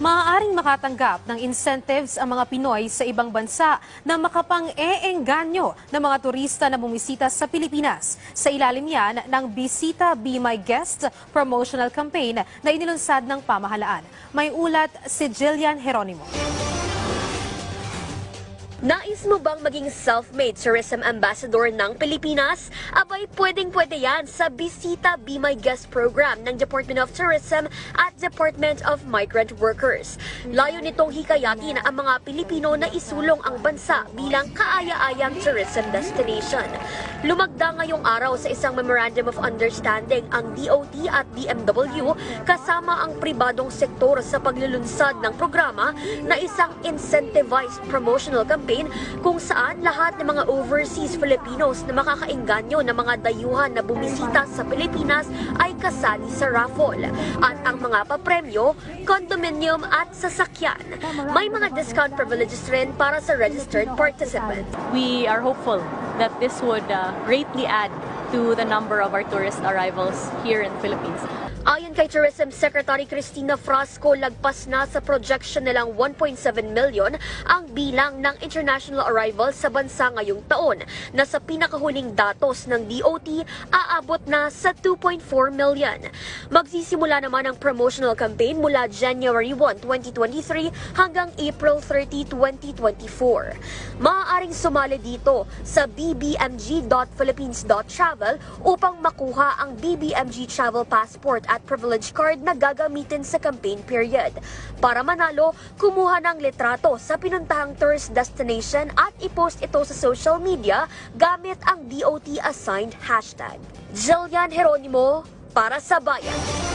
maaaring makatanggap ng incentives ang mga Pinoy sa ibang bansa na makapang-eengganyo ng mga turista na bumisita sa Pilipinas. Sa ilalim yan ng Bisita Be My Guest promotional campaign na inilunsad ng pamahalaan. May ulat si Jillian Heronimo. Nais mo bang maging self-made tourism ambassador ng Pilipinas? Abay, pwedeng-pwede yan sa Bisita Be My Guest program ng Department of Tourism at Department of Migrant Workers. Layo nitong hikayatin ang mga Pilipino na isulong ang bansa bilang kaaya-ayang tourism destination. Lumagda ngayong araw sa isang Memorandum of Understanding ang DOT at DMW kasama ang pribadong sektor sa paglulunsad ng programa na isang incentivized promotional campaign kung saan lahat ng mga overseas Filipinos na makakainganyo ng mga dayuhan na bumisita sa Pilipinas ay kasali sa raffle. At ang mga papremyo, condominium at sasakyan. May mga discount privileges rin para sa registered participants. we are hopeful that this would uh, greatly add to the number of our tourist arrivals here in Philippines. Ayon kay Tourism Secretary Cristina Frasco, lagpas na sa projection nilang 1.7 million ang bilang ng international arrivals sa bansa ngayong taon na sa pinakahuling datos ng DOT aabot na sa 2.4 million. Magsisimula naman ang promotional campaign mula January 1, 2023 hanggang April 30, 2024. Maaaring sumali dito sa bbmg.philippines.travel upang makuha ang BBMG Travel Passport at Privilege Card na gagamitin sa campaign period. Para manalo, kumuha ng litrato sa pinuntahang tourist destination at ipost ito sa social media gamit ang DOT assigned hashtag. Jillian Heronimo para sa Bayan.